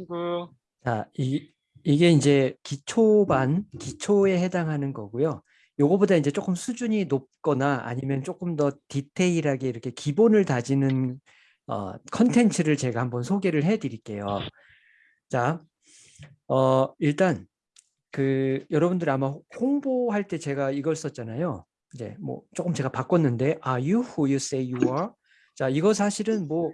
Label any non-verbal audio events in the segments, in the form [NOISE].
친구. 자, 이, 이게 이제 기초반, 기초에 해당하는 거고요. 요거보다 이제 조금 수준이 높거나 아니면 조금 더 디테일하게 이렇게 기본을 다지는 어, 컨텐츠를 제가 한번 소개를 해 드릴게요. 자, 어, 일단 그 여러분들 아마 홍보할 때 제가 이걸 썼잖아요. 이제 뭐 조금 제가 바꿨는데 Are you who you say you are? 자, 이거 사실은 뭐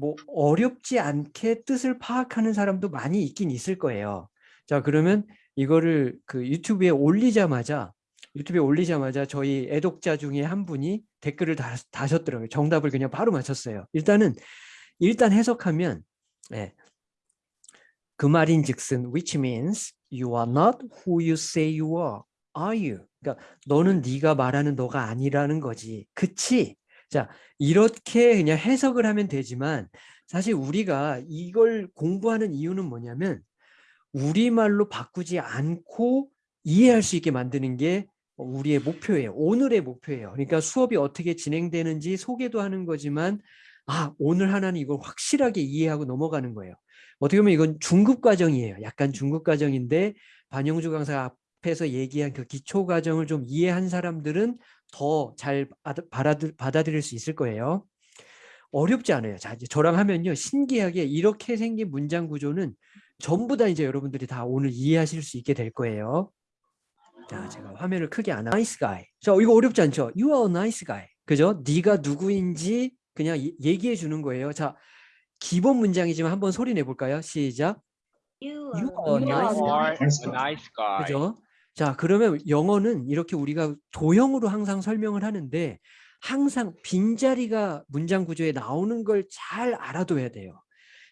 뭐 어렵지 않게 뜻을 파악하는 사람도 많이 있긴 있을 거예요. 자, 그러면 이거를 그 유튜브에 올리자마자 유튜브에 올리자마자 저희 애독자 중에 한 분이 댓글을 다, 다셨더라고요. 정답을 그냥 바로 맞췄어요. 일단은 일단 해석하면 예. 그 말인 즉슨 which means you are not who you say you are. are you? 그러니까 너는 네가 말하는 너가 아니라는 거지. 그치? 자, 이렇게 그냥 해석을 하면 되지만 사실 우리가 이걸 공부하는 이유는 뭐냐면 우리말로 바꾸지 않고 이해할 수 있게 만드는 게 우리의 목표예요. 오늘의 목표예요. 그러니까 수업이 어떻게 진행되는지 소개도 하는 거지만 아, 오늘 하나는 이걸 확실하게 이해하고 넘어가는 거예요. 어떻게 보면 이건 중급 과정이에요. 약간 중급 과정인데 반영주 강사 앞에서 얘기한 그 기초 과정을 좀 이해한 사람들은 더 잘 받아들일 수 있을 거예요. 어렵지 않아요. 자, 이제 저랑 하면요. 신기하게 이렇게 생긴 문장 구조는 전부 다 이제 여러분들이 다 오늘 이해하실 수 있게 될 거예요. 자, 제가 화면을 크게 안 하고 nice guy. 자, 이거 어렵지 않죠? You are a nice guy. 그죠? 네가 누구인지 그냥 얘기해 주는 거예요. 자, 기본 문장이지만 한번 소리 내 볼까요? 시작. You You are are You nice guy. are a nice guy. 그죠? 자, 그러면 영어는 이렇게 우리가 도형으로 항상 설명을 하는데 항상 빈자리가 문장 구조에 나오는 걸 잘 알아둬야 돼요.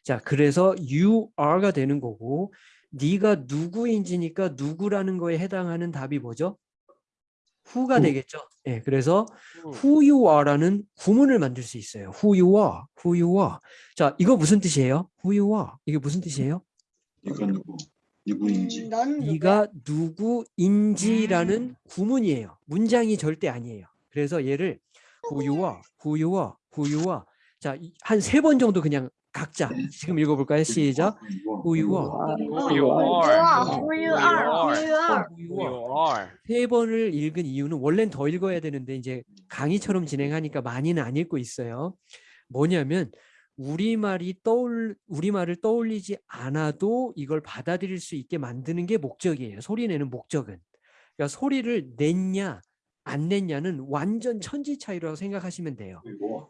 자, 그래서 you are가 되는 거고 네가 누구인지니까 누구라는 거에 해당하는 답이 뭐죠? who가 who. 되겠죠. 예, 그래서 음. who you are라는 구문을 만들 수 있어요. who you are, who you are. 자, 이거 무슨 뜻이에요? who you are. 이게 무슨 뜻이에요? 네가 누구 누구인지 음? 네가 누구인지라는 구문이에요. 문장이 절대 아니에요. 그래서 얘를 who you are, who you are, who you are. 자, 한 세 번 정도 그냥 각자 지금 읽어볼까요? 시작. who you are, Who you Who are. Who you are? Who you are? who Who you are. you are. 세 번을 읽은 이유는 원래는 더 읽어야 되는데 이제 강의처럼 진행하니까 많이는 안 읽고 있어요. 뭐냐면 우리말이 떠올 우리말을 떠올리지 않아도 이걸 받아들일 수 있게 만드는 게 목적이에요. 소리 내는 목적은. 그러니까 소리를 냈냐 안 냈냐는 완전 천지 차이라고 생각하시면 돼요.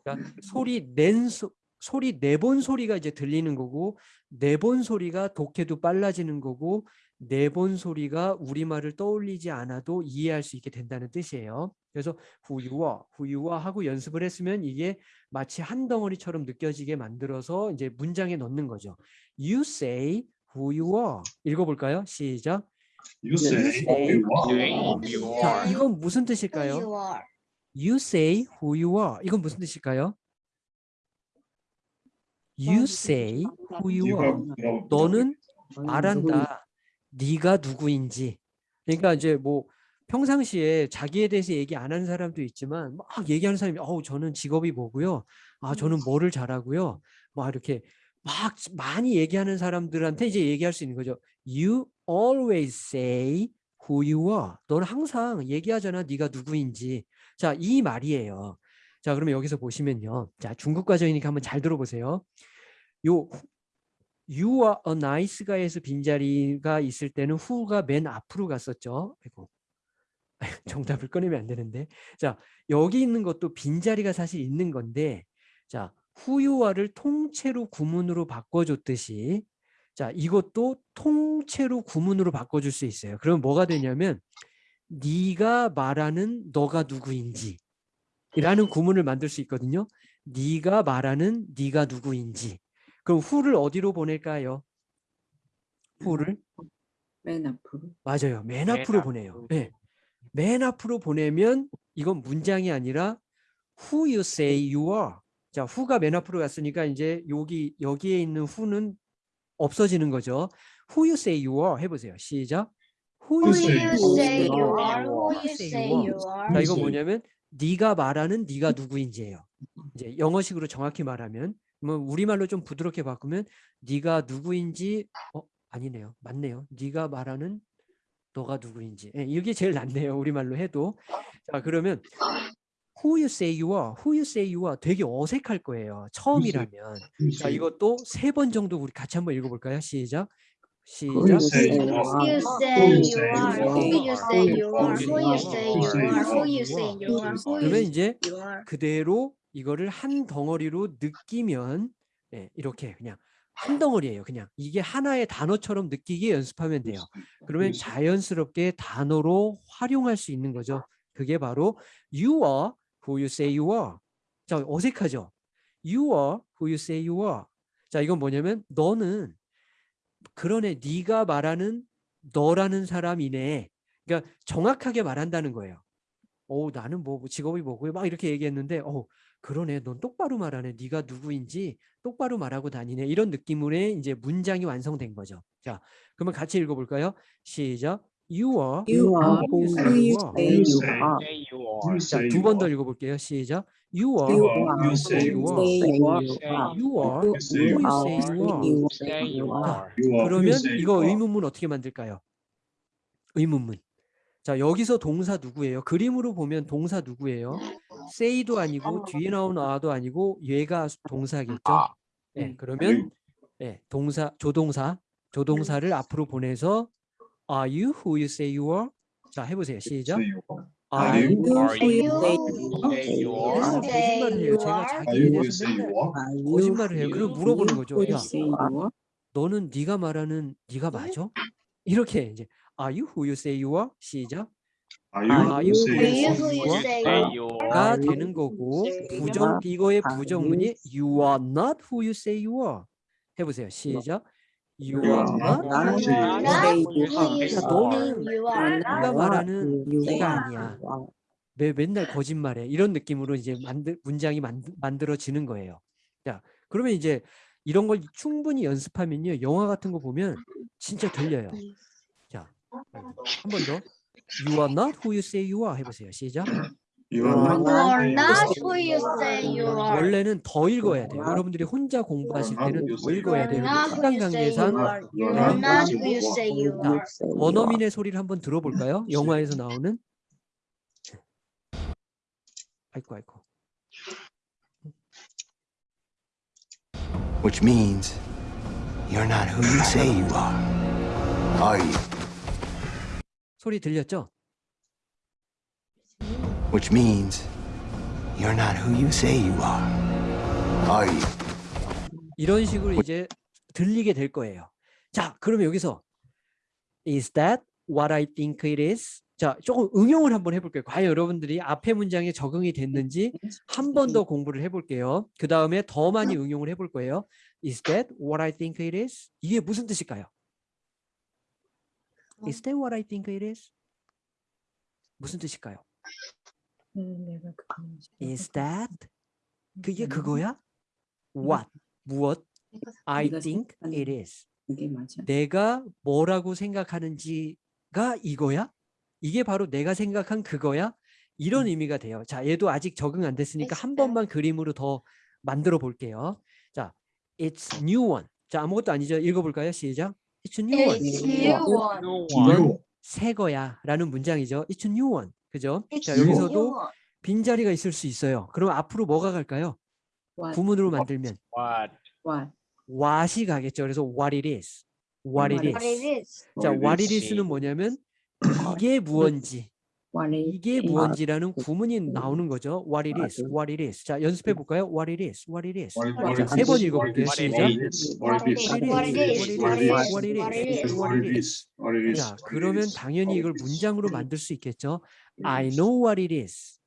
그러니까 소리 낸 소, 소리 내본 소리가 이제 들리는 거고 내본 소리가 독해도 빨라지는 거고 내본 소리가 우리말을 떠올리지 않아도 이해할 수 있게 된다는 뜻이에요. 그래서 후유와 후유와 하고 연습을 했으면 이게 마치 한 덩어리처럼 느껴지게 만들어서 이제 문장에 넣는 거죠. You say who you are. 읽어볼까요? 시작. you say say who you are. 자. 이건 무슨 뜻일까요? you say who you are. 이건 무슨 뜻일까요? You say who you are. 너는 말한다. 네가 누구인지. 그러니까 이제 뭐 평상시에 자기에 대해서 얘기 안 하는 사람도 있지만 막 얘기하는 사람이 어우 저는 직업이 뭐고요. 아 저는 뭐를 잘하고요. 막 이렇게 막 많이 얘기하는 사람들한테 이제 얘기할 수 있는 거죠. You always say who you are. 너는 항상 얘기하잖아. 네가 누구인지. 자, 이 말이에요. 자, 그러면 여기서 보시면요. 자, 중국 과정이니까 한번 잘 들어보세요. 요 you are a nice guy에서 빈자리가 있을 때는 who가 맨 앞으로 갔었죠. 아이고. [LAUGHS] 정답을 꺼내면 안 되는데. 자, 여기 있는 것도 빈자리가 사실 있는 건데 자, are를 통째로 구문으로 바꿔줬듯이 자, 이것도 통째로 구문으로 바꿔줄 수 있어요. 그럼 뭐가 되냐면 네가 말하는 너가 누구인지 라는 구문을 만들 수 있거든요. 네가 말하는 네가 누구인지. 그럼 who를 어디로 보낼까요? who를 맨 앞으로. 맞아요. 맨 맨 앞으로 앞으로. 보내요. 네. 맨 앞으로 보내면 이건 문장이 아니라 who you say you are. 자, who가 맨 앞으로 갔으니까 이제 여기 여기에 있는 who는 없어지는 거죠. who you say you are 해 보세요. 시작. who Who you say you are. you are? Who Who you say you are? 자, 이거. 뭐냐면 네가 말하는 네가 누구인지예요. 이제 영어식으로 정확히 말하면 뭐 우리말로 좀 부드럽게 바꾸면 네가 누구인지 어 아니네요. 맞네요. 네가 말하는 너가 누구인지. 예, 이게 제일 낫네요. 우리말로 해도. 자, 그러면 who you say you are, who you say you are 되게 어색할 거예요. 처음이라면. 자, 이것도 세 번 정도 우리 같이 한번 읽어볼까요? 시작. Who 시작. you say you Who are. you say you are? Who you say you are? Who you say you are? Who you say you are? Who 그러면 you 이제 you are? 그대로 이거를 한 덩어리로 느끼면 예, 이렇게 그냥 한 덩어리예요. 그냥 이게 하나의 단어처럼 느끼게 연습하면 돼요. 그러면 자연스럽게 단어로 활용할 수 있는 거죠. 그게 바로 you are who you say you are. 자, 어색하죠? you are who you say you are. 자, 이건 뭐냐면 너는 그러네 네가 말하는 너라는 사람이네. 그러니까 정확하게 말한다는 거예요. 어, 나는 뭐 직업이 뭐고 막 이렇게 얘기했는데 어, 그러네. 넌 똑바로 말하네. 네가 누구인지 똑바로 말하고 다니네. 이런 느낌으로 이제 문장이 완성된 거죠. 자, 그러면 같이 읽어볼까요? 시작. You are You are who you say you you are. say you are. Say you are. 자, 두번 더 읽어볼게요. 시작. You are You are are who you you say are. you are. You are who you you are say you who are. you Say say you you are. are. 그러면 이거 의문문 어떻게 만들까요? 의문문. 자, 여기서 동사 누구예요? 그림으로 보면 동사 누구예요? Say도 아니고 뒤에 나온 are도 아니고 얘가 동사겠죠? 아. 예, 음. 그러면 예, 동사 조동사 조동사를 앞으로 보내서 are you who you say you are? 자, 해보세요. 시작. Are. You who you say you are? 거짓말을 해요. 제가 are? 자기에 Are you who you 대해서 거짓말을 해요. you- 물어보는 거죠. 야? 너는 네가 말하는 네가 맞아? 이렇게 이제 are you who you say you are? 시작. Are Are you you who say Are you you are? who you say Say you you are? 가 되는 거고 부정 이거의 are 부정문이 you you are not who you say you are. 해보세요. 시작. You You are not not who who you you say say you you are. Who you are. 자, say 너는 you You are are? 네가 not 말하는 who you 네가 아니야. you are. 매, 맨날 거짓말해. 이런 느낌으로 이제 만들 문장이 만, 만들어지는 거예요. 자, 그러면 이제 이런 걸 충분히 연습하면요. 영화 같은 거 보면 진짜 들려요. 자, 한 번 더. You are not who you say you are 해보세요. 시작. You are not You are who you not say who you say you are. 원래는 더 읽어야 돼요. 여러분들이 혼자 공부하실 때는 더 읽어야 돼요. 시간 관계상. 원어민의 소리를 한번 들어볼까요? 영화에서 나오는. 아이고 아이고. Which means you're not who you say you are. Are you? 소리 들렸죠? Which means you're not who you say you are. Are you? 이런 식으로 이제 들리게 될 거예요. 자, 그러면 여기서 Is that what I think it is? 자, 조금 응용을 한번 해볼게요. 과연 여러분들이 앞에 문장에 적응이 됐는지 한 번 더 공부를 해볼게요. 그 다음에 더 많이 응용을 해볼 거예요. Is that what I think it is? 이게 무슨 뜻일까요? Is that what I think it is? 무슨 뜻일까요? Is that 그게 그거야? What 무엇? I think it is. 내가 뭐라고 생각하는지가 이거야? 이게 바로 내가 생각한 그거야? 이런 의미가 돼요. 자, 얘도 아직 적응 안 됐으니까 한 번만 그림으로 더 만들어 볼게요. 자, it's new one. 자, 아무것도 아니죠. 읽어볼까요? 시작. It's a new one. It's new one. 이건. 새 거야 라는 문장이죠. It's a new one. 그죠? It's 자, new 여기서도 one. 빈자리가 있을 수 있어요. 그럼 앞으로 뭐가 갈까요? What? 구문으로 만들면 What? What? what이 가겠죠. 그래서 what it is. What it What What it is. is. 자, What it is. is는 뭐냐면 이게 무언지, 이게. 무언지라는 구문이 나오는 거죠. What it is, what it is. 자, 연습해 볼까요? What it is, what it is. What it- What what it it 세번 is, 읽어볼게요. what it 시작. is, What it is. What it is. What it is. What it is. What it is. What it What it is. is. What it is. 자, What it 그러면 is. 당연히 What 이걸 it is. 문장으로 만들 수 있겠죠. I know what it is.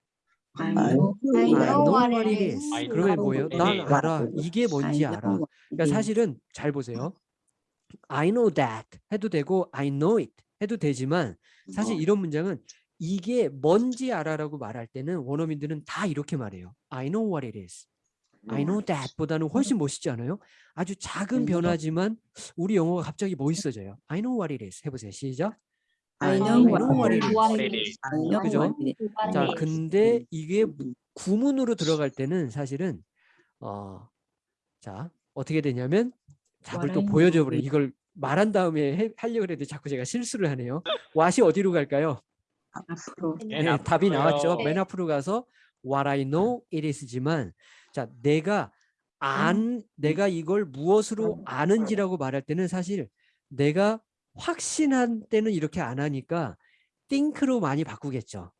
I know. I I know what what it it is. 그러면 know 뭐예요? what it 난 is. 알아. 이게 뭔지 I 알아. 그러니까 it is. 사실은 잘 보세요. I know that 해도 되고 I know it 해도 되지만 사실 이런 문장은 이게 뭔지 알아라고 말할 때는 원어민들은 다 이렇게 말해요. I know what it is. I know that 보다는 훨씬 멋있지 않아요? 아주 작은 변화지만 우리 영어가 갑자기 멋있어져요. I know what it is. 해보세요. 시작. I I know know what it is. What it is. I know 그죠? what it is. What 자, it is. 근데 이게 구문으로 들어갈 때는 사실은 어 자, 어떻게 되냐면 답을 또 What I 보여줘 know 버려. is- 이걸 말한 다음에 해, 하려고 그랬는데 자꾸 제가 실수를 하네요. [LAUGHS] what이 어디로 갈까요? 앞으로 맨 네, 답이 앞으로요. 나왔죠. 네. 맨 앞으로 가서 what I know it is지만 자, 내가 안 내가 이걸 무엇으로 아는지라고 말할 때는 사실 내가 확신한 때는 이렇게 안 하니까 think로 많이 바꾸겠죠.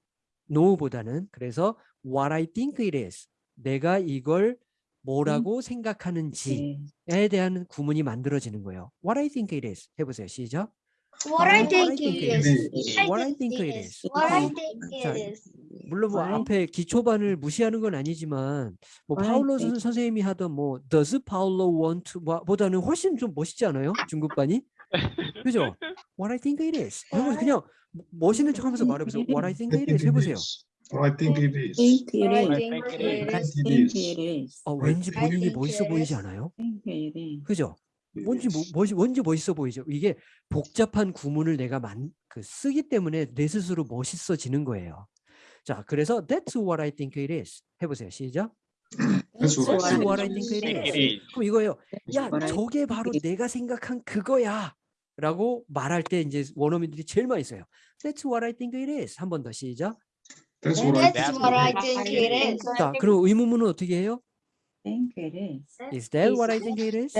know보다는 그래서 what I think it is. 내가 이걸 뭐라고 생각하는지에 네. 대한 구문이 만들어지는 거예요. What I think it is. 해보세요. 시작. What I What think it is. What I think it is. What I think 자, it is. 물론 뭐? 앞에 기초반을 무시하는 건 아니지만 뭐 파울로 선- 선생님이 하던 뭐 Does Paulo want to 뭐- 보다는 훨씬 좀 멋있지 않아요? 중국반이? 그죠? What I think it is. 해보 그냥 멋있는 척하면서 말해보세요. What I think it is 해보세요. Or I think it is. think it What I is. think think it I is. think it think is. it is. 어, 왠지 I 본인이 think 멋있어 it 보이지 is. 않아요? think it is. 그죠? 뭔지 뭐, 뭔지 멋있어 보이죠. 이게 복잡한 구문을 내가 만, 그 쓰기 때문에 내 스스로 멋있어지는 거예요. 자, 그래서 that's what I think it is. 해보세요. 시작. That's what That's I think what I it think is. 그럼 이거예요. 야, 저게 바로 내가 생각한 그거야. 라고 말할 때 이제 원어민들이 제일 많이 써요. That's what I think it is. 한 번 더 시작. That's what I think it is. 자, 그럼 의문문은 어떻게 해요? think it is. Is that what I think it is?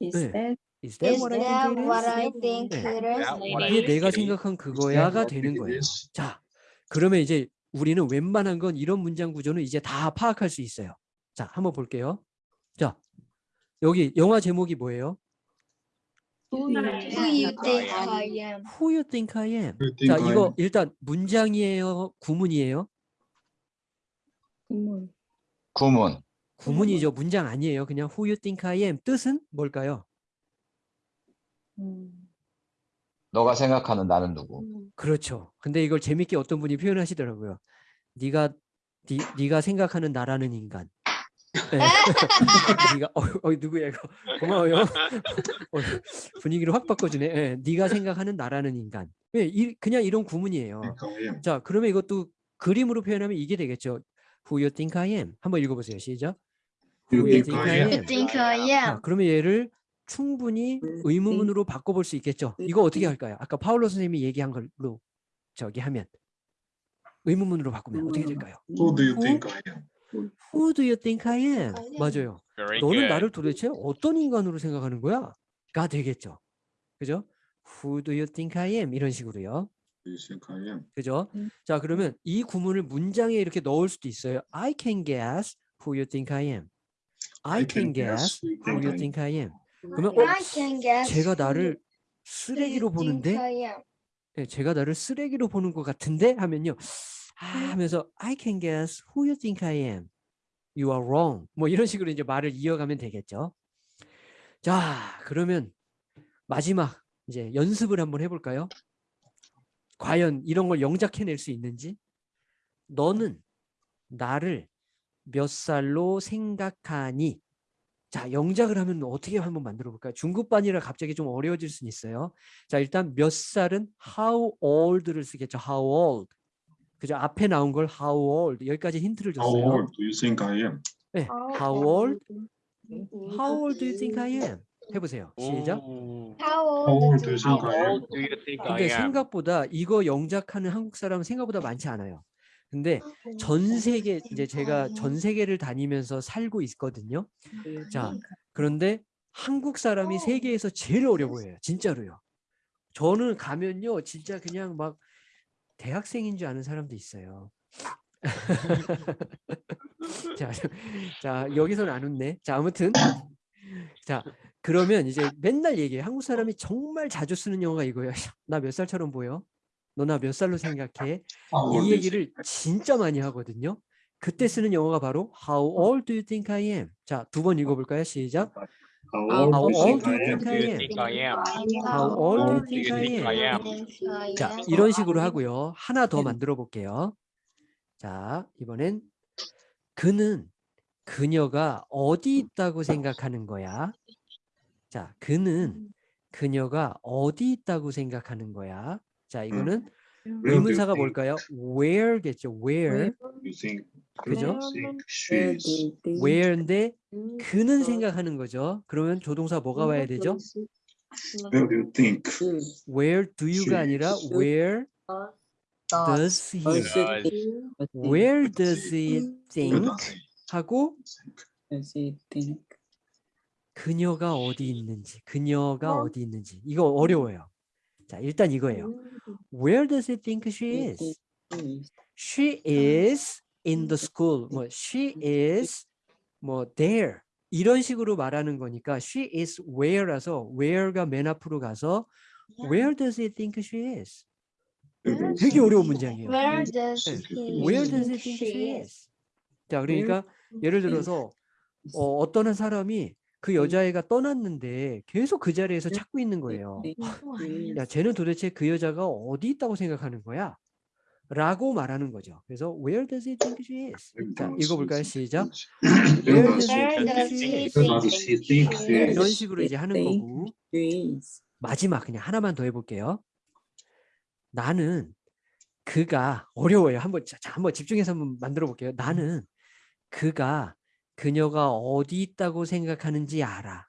Is 네. that Is that Is what I that think it what is? I think 네. it is? I 이게 think 내가. 생각한 그거야가 what I 되는 거예요. 자, 그러면 이제 우리는 웬만한 건 이런 문장 구조는 이제 다 파악할 수 있어요. 자, 한번 볼게요. 자, 여기 영화 제목이 뭐예요? Who you think I am? Who you think I am? 자, I 이거 am? 일단 문장이에요, 구문이에요? 구문. 구문. 구문이죠. 문장 아니에요. 그냥 who you think I am 뜻은 뭘까요? 음, 너가 생각하는 나는 누구? 그렇죠. 근데 이걸 재밌게 어떤 분이 표현하시더라고요. 네가 네, 네가 생각하는 나라는 인간. 네. [LAUGHS] 네가 어, 어 누구야 이거 고마워요. [LAUGHS] 어, 분위기를 확 바꿔주네. 예, 네가 생각하는 나라는 인간. 예, 이, 그냥 이런 구문이에요. 자, 그러면 이것도 그림으로 표현하면 이게 되겠죠. Who you think I am? 한번 읽어보세요. 시작. 자, 그러면 얘를 충분히 음, 의문문으로 바꿔볼 수 있겠죠. 이거 어떻게 할까요? 아까 파울로 선생님이 얘기한 걸로 저기 하면 의문문으로 바꾸면 어떻게 될까요? Who do you think I am? Who do you think I am? 맞아요. 너는. 나를 도대체 어떤 인간으로 생각하는 거야? 가 되겠죠. 그죠? Who do you think I am? 이런 식으로요. Do you think I am? 그죠? 음. 자, 그러면 이 구문을 문장에 이렇게 넣을 수도 있어요. I can guess who you think I am. I can guess who you think I am. 그러면 어, I can guess. 제가 who 나를 you 쓰레기로 think 보는데 I am. 예, 제가 나를 쓰레기로 보는 것 같은데 하면요. 아, 하면서 I can guess who you think I am. You are wrong. 뭐 이런 식으로 이제 말을 이어가면 되겠죠. 자, 그러면 마지막 이제 연습을 한번 해볼까요? 과연 이런 걸 영작해낼 수 있는지? 너는 나를 몇 살로 생각하니? 자, 영작을 하면 어떻게 한번 만들어 볼까요? 중급반이라 갑자기 좀 어려워질 수는 있어요. 자, 일단 몇 살은 how old를 쓰겠죠. how old. 그죠? 앞에 나온 걸 how old. 여기까지 힌트를 How 줬어요. old do you think I am? 네. How old? How old do you think I am? 해보세요. 시작. How How old do you think How I am? 근데? 생각보다 이거 영작하는 한국 사람은 생각보다 많지 않아요. 근데 전 세계 이제 제가 전 세계를 다니면서 살고 있거든요. 자, 그런데 한국 사람이 세계에서 제일 어려 보여요. 진짜로요. 저는 가면요, 진짜 그냥 막 대학생인 줄 아는 사람도 있어요. [LAUGHS] 자, 자 여기서는 안 웃네. 자, 아무튼 자 그러면 이제 맨날 얘기해. 한국 사람이 정말 자주 쓰는 영어가 이거예요. [LAUGHS] 나 몇 살처럼 보여? 너나 몇 살로 생각해? 이 얘기를 진짜 많이 하거든요. 그때 쓰는 영어가 바로 How old do you think I am? 자, 두 번 읽어볼까요? 시작. How old do you think I am? How old do you think I am? 자, 이런 식으로 하고요. 하나 더 만들어 볼게요. 자, 이번엔 그는 그녀가 어디 있다고 생각하는 거야? 자, 그는 그녀가 어디 있다고 생각하는 거야? 자, 이거는 의문사가 you 뭘까요? where겠죠. where. 그죠? Where where인데 음, 그는 생각하는 거죠. 그러면 조동사 뭐가 와야 되죠? Where do you think where do you가 아니라 where does he Does Does. it think? Does it- where does he where think does he 하고 think? Does it think? 그녀가 어디 있는지 그녀가 어디 있는지 이거 어려워요. 자 일단 이거예요. Where does he think she is? She is in the school. 뭐 she is 뭐 there 이런 식으로 말하는 거니까 she is where라서 where가 맨 앞으로 가서 where does he think she is? Where does 되게 he 어려운 think? 문장이에요. Where does 네. he Where does he think she is? 자 그러니까 예를 들어서 어, 어떤 한 사람이 그 여자애가 떠났는데 계속 그 자리에서 찾고 있는 거예요. 야, 쟤는 도대체 그 여자가 어디 있다고 생각하는 거야? 라고 말하는 거죠. 그래서 where does he think she is? 자, 읽어볼까요? 시작. Where does he think she he is? 이런 식으로 이제 하는 거고. 마지막 그냥 하나만 더 해볼게요. 나는 그가 어려워요. 한번 자, 자, 한번 집중해서 한번 만들어 볼게요. 나는 그가 그녀가 어디 있다고 생각하는지 알아.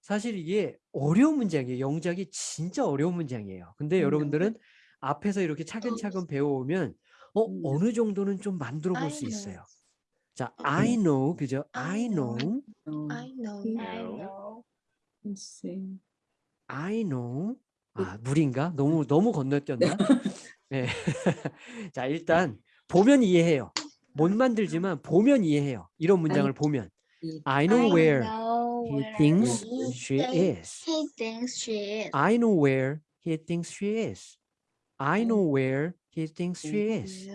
사실 이게 어려운 문장이에요. 영작이 진짜 어려운 문장이에요. 근데 음, 여러분들은 앞에서 이렇게 차근차근 배워오면 어 음. 어느 정도는 좀 만들어 볼 수. 있어요. 자, I know 그죠? I I know. know, No. I know. I know. Say. I know. 아 물인가? 너무 너무 건너뛰었나? [LAUGHS] 네. [LAUGHS] 자 일단 보면 이해해요. 못 만들지만 보면 이해해요. 이런 문장을 보면 I know where he thinks he she is. He thinks she is. I know where he thinks she is. I know where he thinks she is.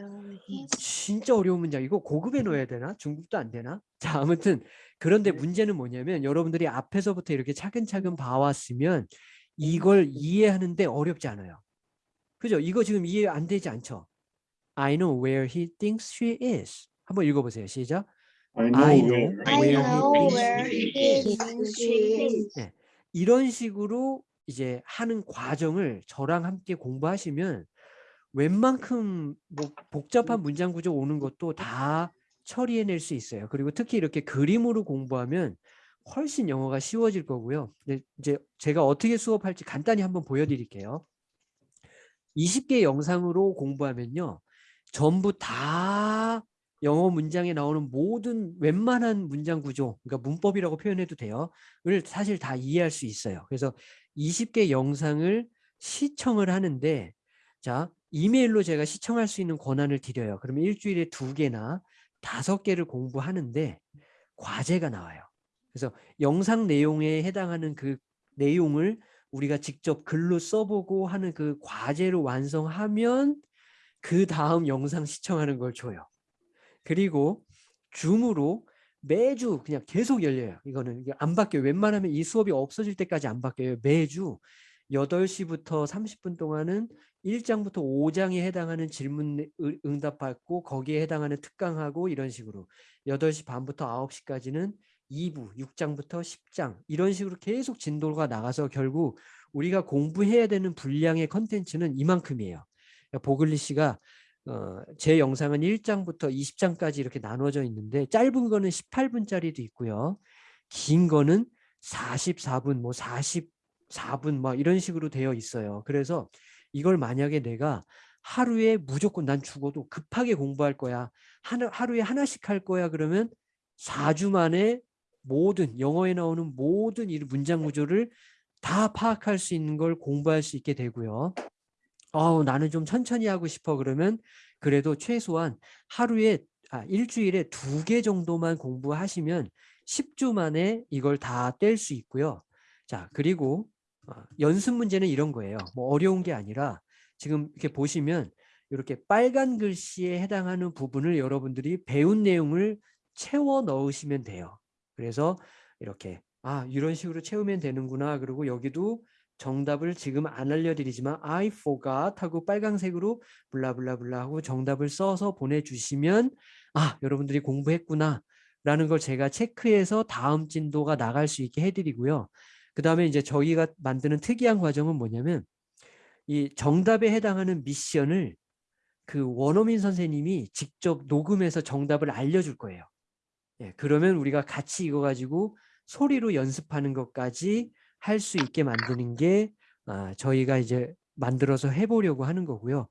진짜 어려운 문장. 이거 고급에 넣어야 되나? 중국도 안 되나? 자, 아무튼 그런데 문제는 뭐냐면 여러분들이 앞에서부터 이렇게 차근차근 봐왔으면 이걸 이해하는데 어렵지 않아요. 그죠? 이거 지금 이해 안 되지 않죠? I know where he thinks she is. 한번 읽어보세요. 시작. I know I know where where he thinks he she is. is. 이런 식으로 이제 하는 과정을 저랑 함께 공부하시면 웬만큼 뭐 복잡한 문장 구조 오는 것도 다 처리해낼 수 있어요. 그리고 특히 이렇게 그림으로 공부하면 훨씬 영어가 쉬워질 거고요. 근데 이제 제가 어떻게 수업할지 간단히 한번 보여드릴게요. 20개 영상으로 공부하면요. 전부 다 영어 문장에 나오는 모든 웬만한 문장 구조, 그러니까 문법이라고 표현해도 돼요. 을 사실 다 이해할 수 있어요. 그래서 20개 영상을 시청을 하는데 자 이메일로 제가 시청할 수 있는 권한을 드려요. 그러면 일주일에 두 개나 다섯 개를 공부하는데 과제가 나와요. 그래서 영상 내용에 해당하는 그 내용을 우리가 직접 글로 써보고 하는 그 과제를 완성하면 그 다음 영상 시청하는 걸 줘요. 그리고 줌으로 매주 그냥 계속 열려요. 이거는 안 바뀌어요. 웬만하면 이 수업이 없어질 때까지 안 바뀌어요. 매주 8시부터 30분 동안은 1장부터 5장에 해당하는 질문 을- 응답 받고 거기에 해당하는 특강하고 이런 식으로 8시 반부터 9시까지는 2부 6장부터 10장 이런 식으로 계속 진도가 나가서 결국 우리가 공부해야 되는 분량의 컨텐츠는 이만큼이에요. 그러니까 보글리시가 어, 제 영상은 1장부터 20장까지 이렇게 나눠져 있는데 짧은 거는 18분짜리도 있고요. 긴 거는 44분, 뭐 44분 막 이런 식으로 되어 있어요. 그래서 이걸 만약에 내가 하루에 무조건 난 죽어도 급하게 공부할 거야. 하나, 하루에 하나씩 할 거야. 그러면 4주 만에 모든 영어에 나오는 모든 이 문장 구조를 다 파악할 수 있는 걸 공부할 수 있게 되고요. 어, 나는 좀 천천히 하고 싶어 그러면 그래도 최소한 하루에 아, 일주일에 두 개 정도만 공부하시면 10주 만에 이걸 다 뗄 수 있고요. 자, 그리고 어, 연습 문제는 이런 거예요. 뭐 어려운 게 아니라 지금 이렇게 보시면 이렇게 빨간 글씨에 해당하는 부분을 여러분들이 배운 내용을 채워 넣으시면 돼요. 그래서 이렇게 아 이런 식으로 채우면 되는구나. 그리고 여기도 정답을 지금 안 알려드리지만 I forgot 하고 빨강색으로 블라블라블라 하고 정답을 써서 보내주시면 아 여러분들이 공부했구나 라는 걸 제가 체크해서 다음 진도가 나갈 수 있게 해드리고요. 그 다음에 이제 저희가 만드는 특이한 과정은 뭐냐면 이 정답에 해당하는 미션을 그 원어민 선생님이 직접 녹음해서 정답을 알려줄 거예요. 예, 그러면 우리가 같이 이거 가지고 소리로 연습하는 것까지 할 수 있게 만드는 게 아, 저희가 이제 만들어서 해보려고 하는 거고요.